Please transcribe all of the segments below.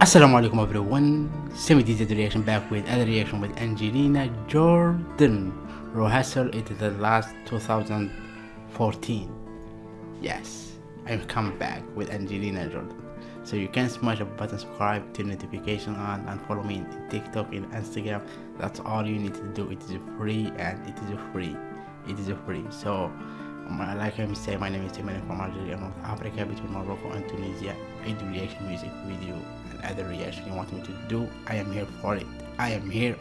Assalamu alaikum everyone, Semi detailed reaction back with other reaction with Angelina Jordan. Rehearsal it is the last 2014. Yes, I'm coming back with Angelina Jordan. So you can smash the button, subscribe, turn notification on and follow me in TikTok and Instagram. That's all you need to do. It is free and it is free. It is free. So like I say, my name is Timothy from Algeria, North Africa, between Morocco and Tunisia. I do reaction music video and other reaction you want me to do. I am here for it. I am here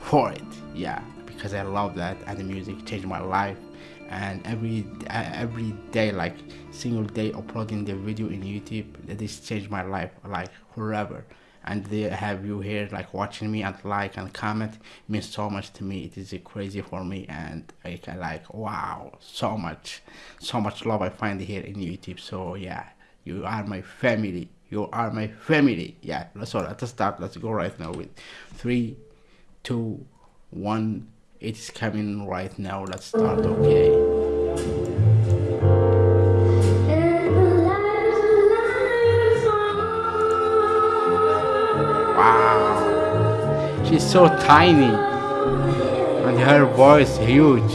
for it. Yeah, because I love that and the music changed my life. And every uh, every day, like single day, uploading the video in YouTube, this changed my life like forever and they have you here like watching me and like and comment means so much to me. It is crazy for me and i can like wow so much so much love i find here in youtube. So yeah you are my family. You are my family. Yeah so let's start. Let's go right now with three two one. It is coming right now. Let's start. Okay She's so tiny. And her voice huge.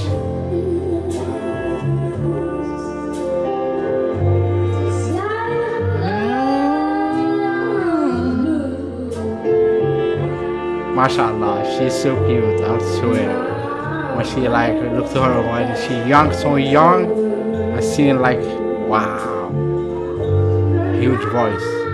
MashaAllah, she's so cute, I swear. When she like look to her when she young, so young, I seen like wow, huge voice.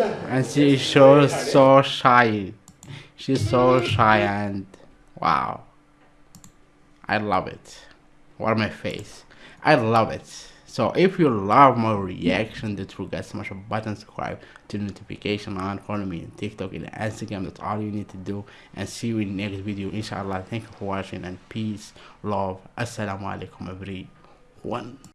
And she shows so so shy. She's so shy and wow. I love it. What my face. I love it. So if you love my reaction, true guys smash a button, subscribe, to notification on, follow me on TikTok and Instagram. That's all you need to do. And see you in the next video. Inshallah. Thank you for watching and peace, love. Assalamu alaikum everyone.